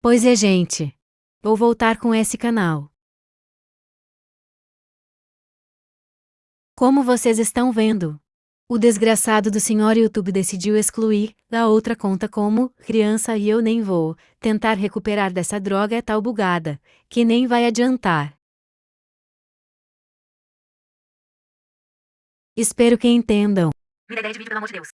Pois é, gente. Vou voltar com esse canal. Como vocês estão vendo, o desgraçado do senhor YouTube decidiu excluir da outra conta como criança e eu nem vou tentar recuperar dessa droga é tal bugada que nem vai adiantar. Espero que entendam. Vira ideia de vídeo, pelo amor de Deus.